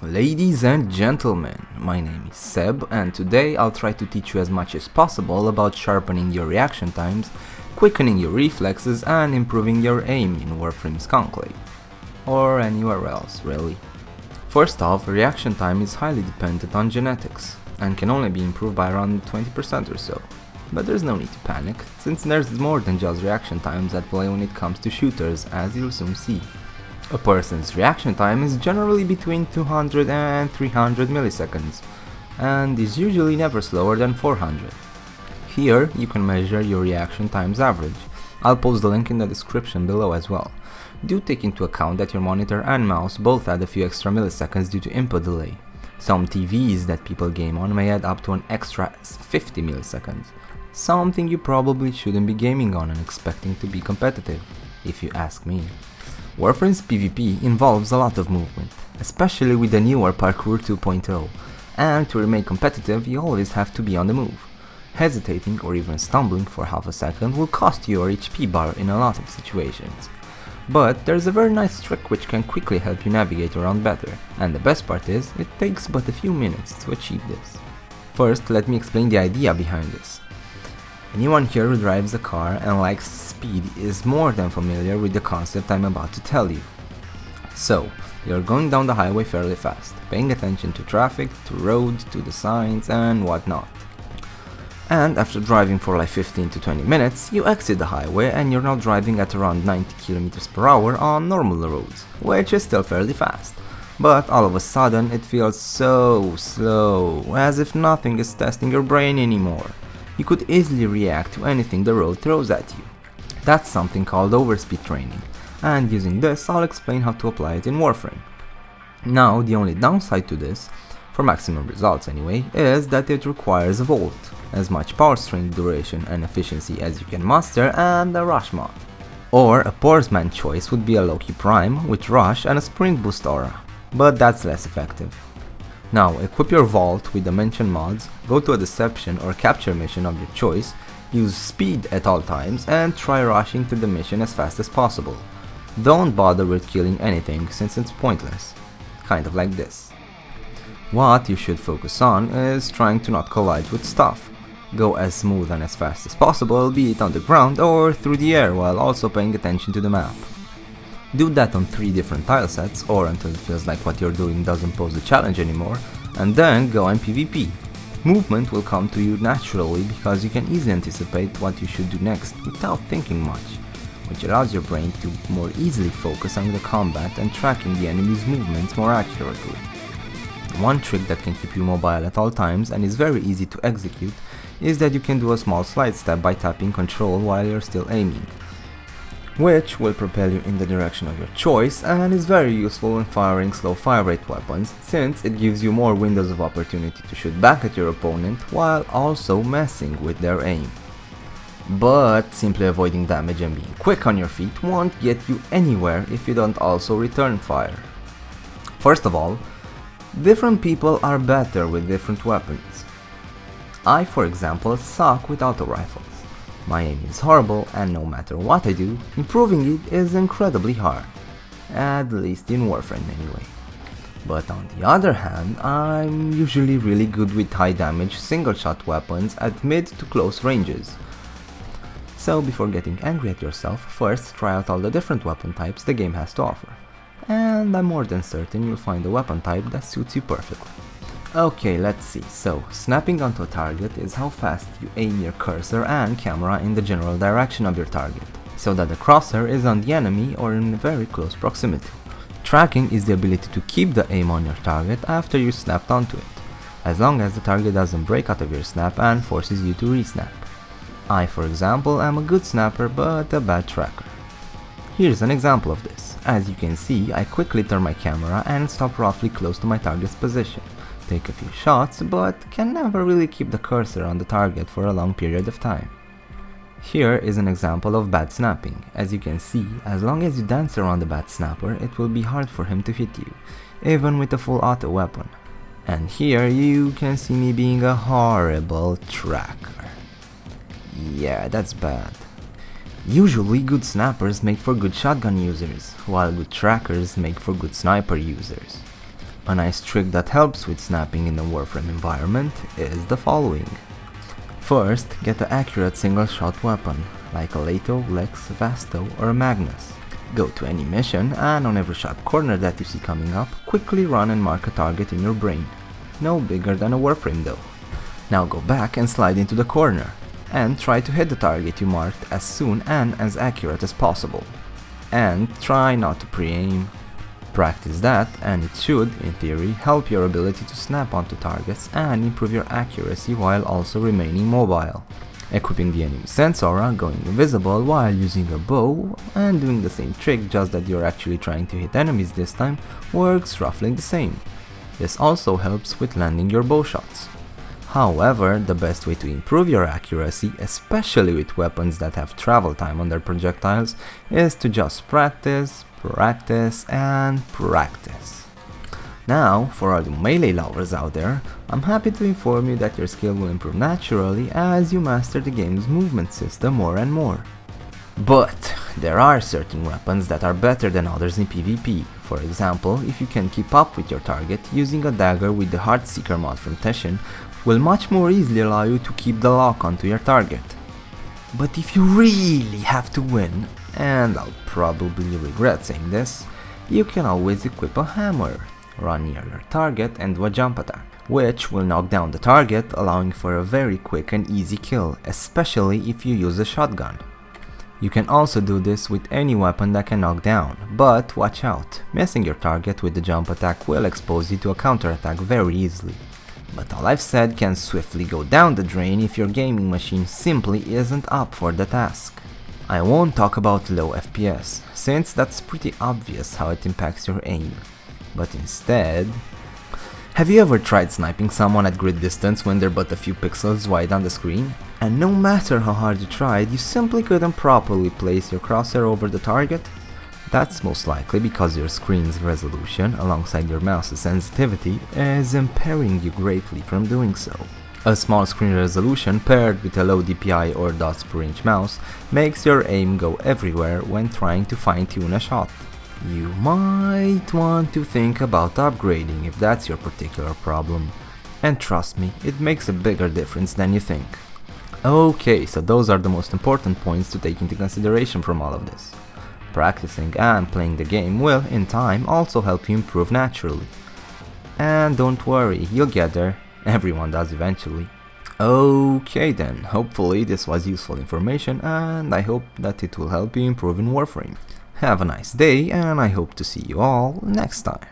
Ladies and gentlemen, my name is Seb and today I'll try to teach you as much as possible about sharpening your reaction times, quickening your reflexes and improving your aim in Warframe's Conclave. Or anywhere else, really. First off, reaction time is highly dependent on genetics and can only be improved by around 20% or so. But there's no need to panic, since there's more than just reaction times at play when it comes to shooters, as you'll soon see. A person's reaction time is generally between 200 and 300 milliseconds, and is usually never slower than 400. Here, you can measure your reaction times average. I'll post the link in the description below as well. Do take into account that your monitor and mouse both add a few extra milliseconds due to input delay. Some TVs that people game on may add up to an extra 50 milliseconds, something you probably shouldn't be gaming on and expecting to be competitive, if you ask me. Warframe's PvP involves a lot of movement, especially with the newer Parkour 2.0, and to remain competitive you always have to be on the move. Hesitating or even stumbling for half a second will cost you your HP bar in a lot of situations. But there's a very nice trick which can quickly help you navigate around better, and the best part is, it takes but a few minutes to achieve this. First, let me explain the idea behind this. Anyone here who drives a car and likes speed is more than familiar with the concept I'm about to tell you. So, you're going down the highway fairly fast, paying attention to traffic, to roads, to the signs and whatnot. And after driving for like 15 to 20 minutes, you exit the highway and you're now driving at around 90 km per hour on normal roads, which is still fairly fast. But all of a sudden it feels so slow, as if nothing is testing your brain anymore you could easily react to anything the road throws at you. That's something called overspeed training, and using this I'll explain how to apply it in Warframe. Now the only downside to this, for maximum results anyway, is that it requires a Volt, as much power strength duration and efficiency as you can muster and a Rush mod. Or a Porsman choice would be a Loki Prime with Rush and a Sprint Boost aura, but that's less effective. Now, equip your Volt with the mentioned mods, go to a deception or capture mission of your choice, use speed at all times and try rushing to the mission as fast as possible. Don't bother with killing anything since it's pointless. Kind of like this. What you should focus on is trying to not collide with stuff. Go as smooth and as fast as possible, be it on the ground or through the air while also paying attention to the map. Do that on 3 different tile sets or until it feels like what you're doing doesn't pose a challenge anymore, and then go on PvP. Movement will come to you naturally because you can easily anticipate what you should do next without thinking much, which allows your brain to more easily focus on the combat and tracking the enemy's movements more accurately. One trick that can keep you mobile at all times and is very easy to execute is that you can do a small slide step by tapping control while you're still aiming which will propel you in the direction of your choice and is very useful when firing slow fire rate weapons since it gives you more windows of opportunity to shoot back at your opponent while also messing with their aim. But simply avoiding damage and being quick on your feet won't get you anywhere if you don't also return fire. First of all, different people are better with different weapons. I for example suck with auto rifles. My aim is horrible and no matter what I do, improving it is incredibly hard. At least in Warframe anyway. But on the other hand, I'm usually really good with high damage single shot weapons at mid to close ranges. So before getting angry at yourself, first try out all the different weapon types the game has to offer. And I'm more than certain you'll find a weapon type that suits you perfectly. Okay, let's see. So, snapping onto a target is how fast you aim your cursor and camera in the general direction of your target, so that the crosshair is on the enemy or in very close proximity. Tracking is the ability to keep the aim on your target after you snapped onto it, as long as the target doesn't break out of your snap and forces you to resnap. I, for example, am a good snapper but a bad tracker. Here's an example of this. As you can see, I quickly turn my camera and stop roughly close to my target's position take a few shots, but can never really keep the cursor on the target for a long period of time. Here is an example of bad snapping. As you can see, as long as you dance around the bad snapper, it will be hard for him to hit you, even with a full auto weapon. And here you can see me being a horrible tracker. Yeah, that's bad. Usually good snappers make for good shotgun users, while good trackers make for good sniper users. A nice trick that helps with snapping in a Warframe environment is the following. First, get an accurate single-shot weapon, like a Lato, Lex, Vasto or a Magnus. Go to any mission and on every sharp corner that you see coming up, quickly run and mark a target in your brain. No bigger than a Warframe though. Now go back and slide into the corner, and try to hit the target you marked as soon and as accurate as possible. And try not to pre-aim. Practice that and it should, in theory, help your ability to snap onto targets and improve your accuracy while also remaining mobile. Equipping the enemy sense aura, going invisible while using a bow and doing the same trick just that you're actually trying to hit enemies this time works roughly the same. This also helps with landing your bow shots. However, the best way to improve your accuracy, especially with weapons that have travel time on their projectiles, is to just practice, practice and practice. Now, for all the melee lovers out there, I'm happy to inform you that your skill will improve naturally as you master the game's movement system more and more. But there are certain weapons that are better than others in PvP. For example, if you can keep up with your target, using a dagger with the Heartseeker mod from Teshin will much more easily allow you to keep the lock onto your target. But if you really have to win, and I'll probably regret saying this, you can always equip a hammer, run near your target and do a jump attack, which will knock down the target allowing for a very quick and easy kill, especially if you use a shotgun. You can also do this with any weapon that can knock down, but watch out, missing your target with the jump attack will expose you to a counter attack very easily. But all I've said can swiftly go down the drain if your gaming machine simply isn't up for the task. I won't talk about low FPS, since that's pretty obvious how it impacts your aim. But instead... Have you ever tried sniping someone at grid distance when they're but a few pixels wide on the screen? And no matter how hard you tried, you simply couldn't properly place your crosshair over the target? That's most likely because your screen's resolution, alongside your mouse's sensitivity, is impairing you greatly from doing so. A small screen resolution paired with a low DPI or dots per inch mouse makes your aim go everywhere when trying to fine-tune a shot. You might want to think about upgrading if that's your particular problem. And trust me, it makes a bigger difference than you think. Okay, so those are the most important points to take into consideration from all of this. Practicing and playing the game will, in time, also help you improve naturally. And don't worry, you'll get there, everyone does eventually. Okay then, hopefully this was useful information and I hope that it will help you improve in Warframe. Have a nice day and I hope to see you all next time.